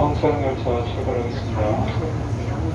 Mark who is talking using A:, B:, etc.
A: 성산열차 출발하겠습니다.
B: 출입문